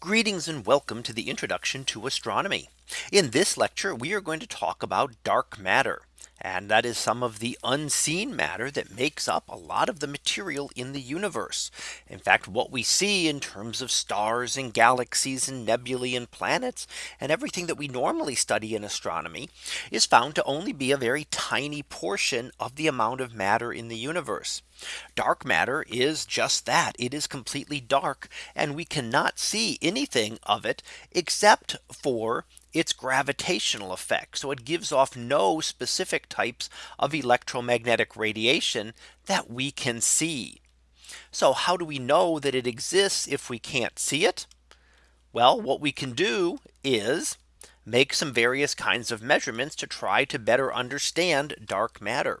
Greetings and welcome to the introduction to astronomy. In this lecture, we are going to talk about dark matter. And that is some of the unseen matter that makes up a lot of the material in the universe. In fact, what we see in terms of stars and galaxies and nebulae and planets and everything that we normally study in astronomy is found to only be a very tiny portion of the amount of matter in the universe. Dark matter is just that it is completely dark and we cannot see anything of it except for its gravitational effect. So it gives off no specific types of electromagnetic radiation that we can see. So how do we know that it exists if we can't see it? Well, what we can do is make some various kinds of measurements to try to better understand dark matter.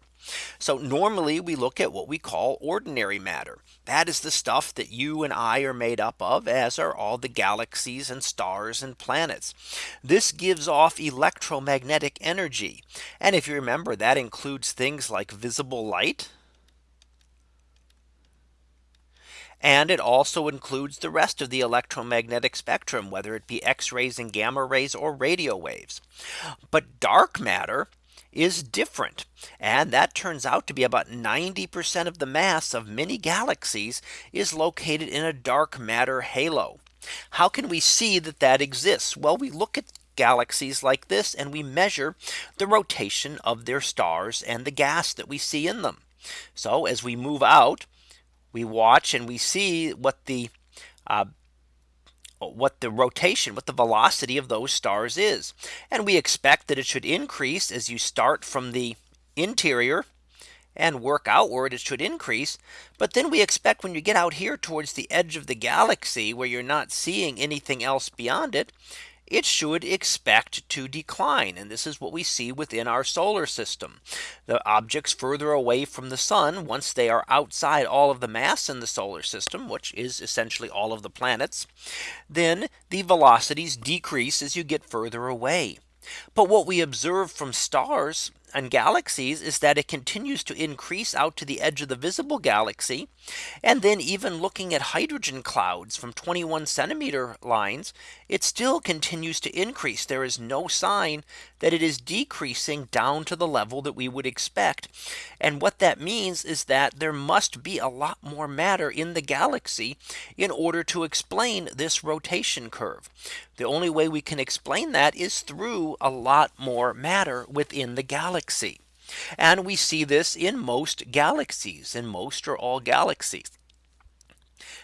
So normally we look at what we call ordinary matter. That is the stuff that you and I are made up of as are all the galaxies and stars and planets. This gives off electromagnetic energy. And if you remember that includes things like visible light. And it also includes the rest of the electromagnetic spectrum, whether it be X rays and gamma rays or radio waves. But dark matter is different. And that turns out to be about 90% of the mass of many galaxies is located in a dark matter halo. How can we see that that exists? Well, we look at galaxies like this and we measure the rotation of their stars and the gas that we see in them. So as we move out, we watch and we see what the uh, what the rotation, what the velocity of those stars is. And we expect that it should increase as you start from the interior and work outward it should increase. But then we expect when you get out here towards the edge of the galaxy where you're not seeing anything else beyond it, it should expect to decline. And this is what we see within our solar system. The objects further away from the sun, once they are outside all of the mass in the solar system, which is essentially all of the planets, then the velocities decrease as you get further away. But what we observe from stars and galaxies is that it continues to increase out to the edge of the visible galaxy. And then even looking at hydrogen clouds from 21 centimeter lines, it still continues to increase. There is no sign that it is decreasing down to the level that we would expect. And what that means is that there must be a lot more matter in the galaxy in order to explain this rotation curve. The only way we can explain that is through a lot more matter within the galaxy. And we see this in most galaxies in most or all galaxies.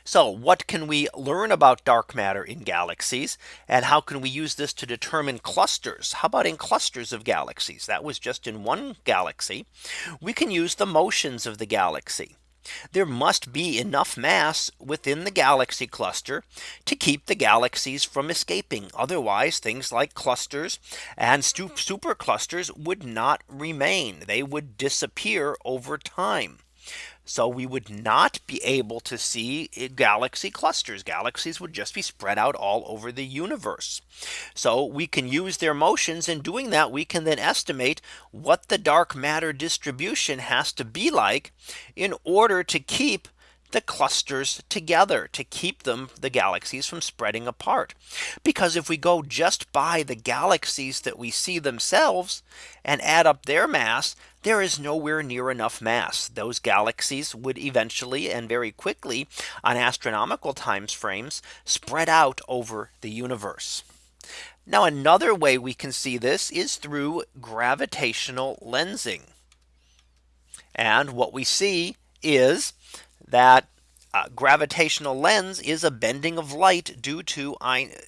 So what can we learn about dark matter in galaxies? And how can we use this to determine clusters? How about in clusters of galaxies? That was just in one galaxy. We can use the motions of the galaxy. There must be enough mass within the galaxy cluster to keep the galaxies from escaping. Otherwise, things like clusters and superclusters would not remain. They would disappear over time. So we would not be able to see eh, galaxy clusters. Galaxies would just be spread out all over the universe. So we can use their motions and doing that we can then estimate what the dark matter distribution has to be like in order to keep the clusters together to keep them the galaxies from spreading apart. Because if we go just by the galaxies that we see themselves and add up their mass, there is nowhere near enough mass. Those galaxies would eventually and very quickly on astronomical times frames spread out over the universe. Now another way we can see this is through gravitational lensing. And what we see is that uh, gravitational lens is a bending of light due to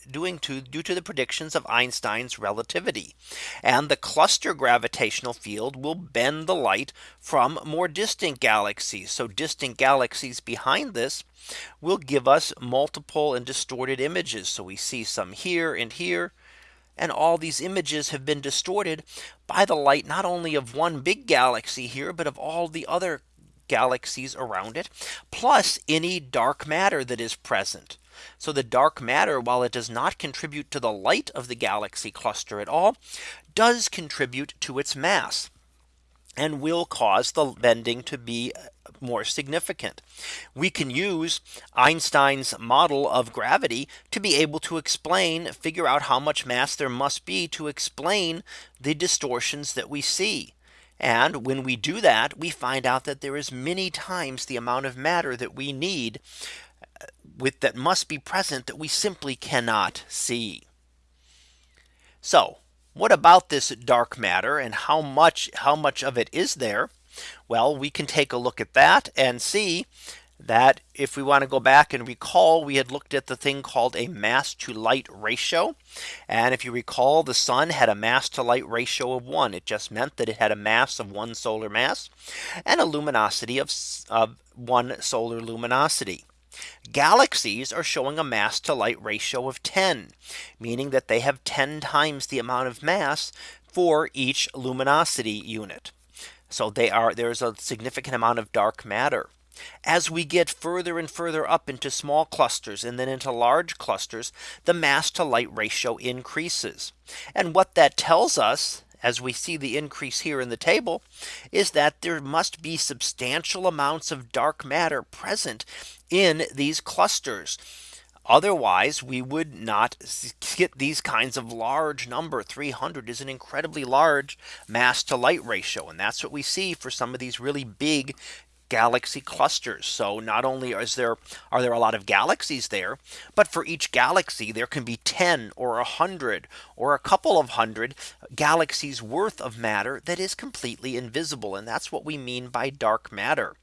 doing to due to the predictions of Einstein's relativity. And the cluster gravitational field will bend the light from more distant galaxies. So distant galaxies behind this will give us multiple and distorted images. So we see some here and here. And all these images have been distorted by the light not only of one big galaxy here, but of all the other galaxies around it, plus any dark matter that is present. So the dark matter, while it does not contribute to the light of the galaxy cluster at all, does contribute to its mass and will cause the bending to be uh, more significant. We can use Einstein's model of gravity to be able to explain figure out how much mass there must be to explain the distortions that we see. And when we do that, we find out that there is many times the amount of matter that we need uh, with that must be present that we simply cannot see. So what about this dark matter and how much how much of it is there? Well, we can take a look at that and see that if we want to go back and recall we had looked at the thing called a mass to light ratio. And if you recall the sun had a mass to light ratio of one it just meant that it had a mass of one solar mass and a luminosity of, of one solar luminosity. Galaxies are showing a mass to light ratio of 10, meaning that they have 10 times the amount of mass for each luminosity unit. So they are there's a significant amount of dark matter. As we get further and further up into small clusters and then into large clusters, the mass to light ratio increases. And what that tells us as we see the increase here in the table is that there must be substantial amounts of dark matter present in these clusters. Otherwise, we would not get these kinds of large number 300 is an incredibly large mass to light ratio. And that's what we see for some of these really big galaxy clusters. So not only is there are there a lot of galaxies there, but for each galaxy there can be 10 or a hundred or a couple of hundred galaxies worth of matter that is completely invisible. And that's what we mean by dark matter.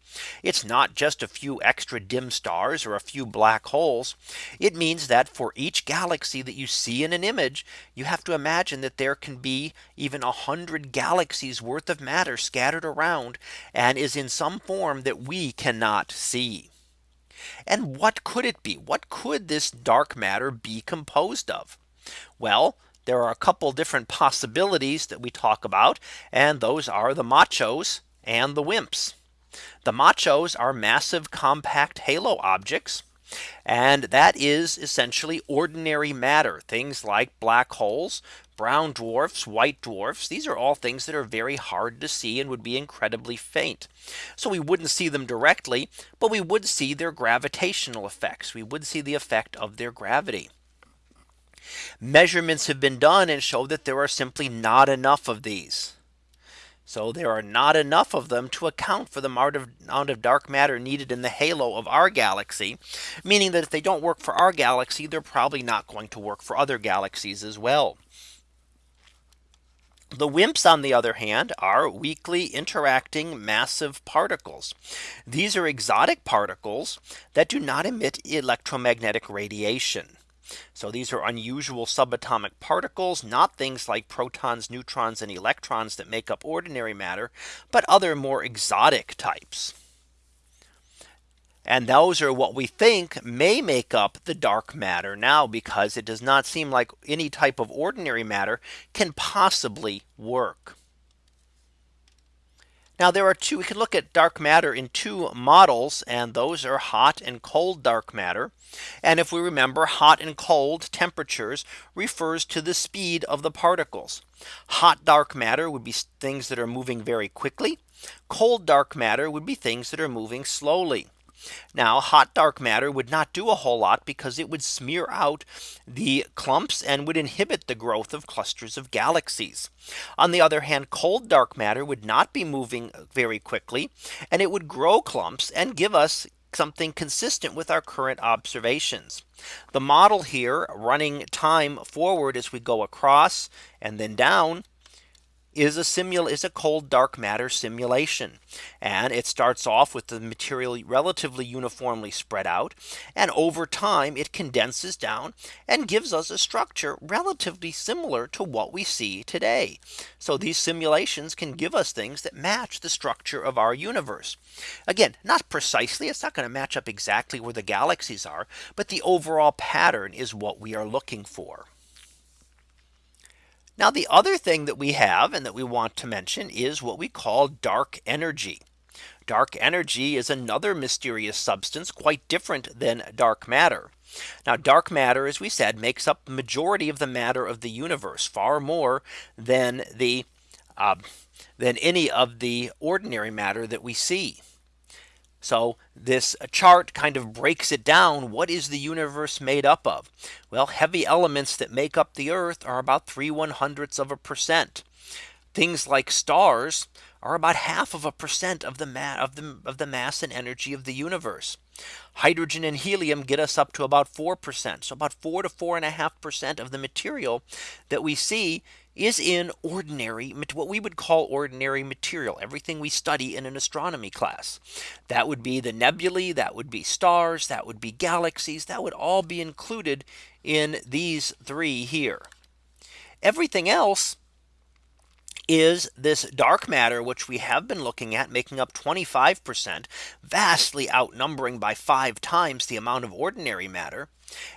It's not just a few extra dim stars or a few black holes. It means that for each galaxy that you see in an image, you have to imagine that there can be even a hundred galaxies worth of matter scattered around and is in some form that we cannot see. And what could it be? What could this dark matter be composed of? Well, there are a couple different possibilities that we talk about. And those are the machos and the WIMPs. The machos are massive compact halo objects. And that is essentially ordinary matter, things like black holes, brown dwarfs, white dwarfs. These are all things that are very hard to see and would be incredibly faint. So we wouldn't see them directly, but we would see their gravitational effects. We would see the effect of their gravity. Measurements have been done and show that there are simply not enough of these. So there are not enough of them to account for the amount of, dark matter needed in the halo of our galaxy. Meaning that if they don't work for our galaxy, they're probably not going to work for other galaxies as well. The WIMPs, on the other hand, are weakly interacting massive particles. These are exotic particles that do not emit electromagnetic radiation. So these are unusual subatomic particles, not things like protons, neutrons, and electrons that make up ordinary matter, but other more exotic types. And those are what we think may make up the dark matter now because it does not seem like any type of ordinary matter can possibly work. Now there are two we can look at dark matter in two models and those are hot and cold dark matter. And if we remember hot and cold temperatures refers to the speed of the particles. Hot dark matter would be things that are moving very quickly. Cold dark matter would be things that are moving slowly. Now hot dark matter would not do a whole lot because it would smear out the clumps and would inhibit the growth of clusters of galaxies. On the other hand, cold dark matter would not be moving very quickly and it would grow clumps and give us something consistent with our current observations. The model here running time forward as we go across and then down is a is a cold dark matter simulation. And it starts off with the material relatively uniformly spread out. And over time it condenses down and gives us a structure relatively similar to what we see today. So these simulations can give us things that match the structure of our universe. Again, not precisely, it's not going to match up exactly where the galaxies are, but the overall pattern is what we are looking for. Now the other thing that we have and that we want to mention is what we call dark energy. Dark energy is another mysterious substance quite different than dark matter. Now dark matter as we said makes up the majority of the matter of the universe far more than the uh, than any of the ordinary matter that we see. So this chart kind of breaks it down. What is the universe made up of? Well, heavy elements that make up the Earth are about 3 one hundredths of a percent. Things like stars are about half of a percent of the of the of the mass and energy of the universe. Hydrogen and helium get us up to about 4%. So about four to four and a half percent of the material that we see is in ordinary what we would call ordinary material everything we study in an astronomy class. That would be the nebulae that would be stars that would be galaxies that would all be included in these three here. Everything else is this dark matter which we have been looking at making up 25% vastly outnumbering by five times the amount of ordinary matter.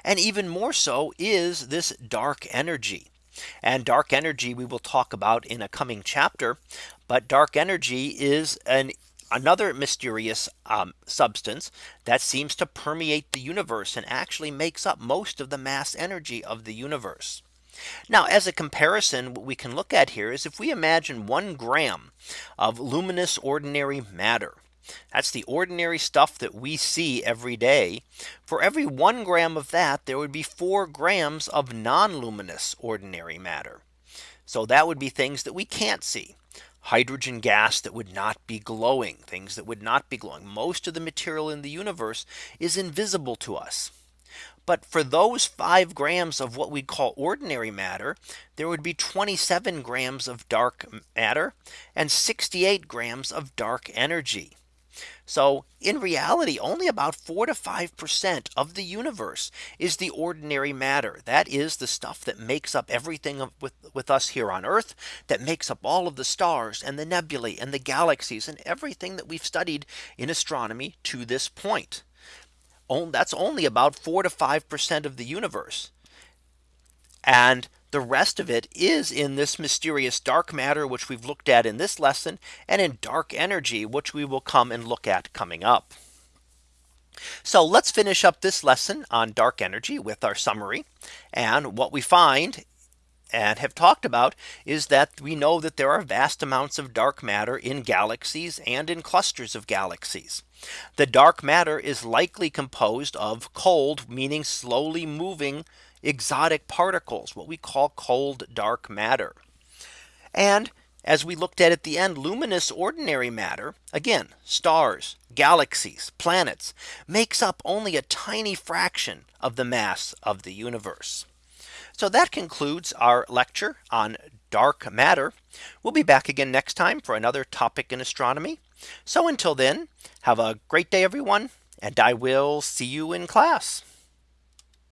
And even more so is this dark energy and dark energy we will talk about in a coming chapter. But dark energy is an another mysterious um, substance that seems to permeate the universe and actually makes up most of the mass energy of the universe. Now as a comparison what we can look at here is if we imagine one gram of luminous ordinary matter that's the ordinary stuff that we see every day. For every one gram of that, there would be four grams of non luminous ordinary matter. So that would be things that we can't see hydrogen gas that would not be glowing things that would not be glowing most of the material in the universe is invisible to us but for those five grams of what we call ordinary matter, there would be 27 grams of dark matter and 68 grams of dark energy. So in reality, only about four to 5% of the universe is the ordinary matter. That is the stuff that makes up everything with, with us here on Earth that makes up all of the stars and the nebulae and the galaxies and everything that we've studied in astronomy to this point. That's only about four to 5% of the universe. And the rest of it is in this mysterious dark matter, which we've looked at in this lesson and in dark energy, which we will come and look at coming up. So let's finish up this lesson on dark energy with our summary. And what we find and have talked about is that we know that there are vast amounts of dark matter in galaxies and in clusters of galaxies. The dark matter is likely composed of cold, meaning slowly moving exotic particles, what we call cold dark matter. And as we looked at at the end, luminous ordinary matter, again, stars, galaxies, planets, makes up only a tiny fraction of the mass of the universe. So that concludes our lecture on dark matter. We'll be back again next time for another topic in astronomy. So until then, have a great day, everyone, and I will see you in class.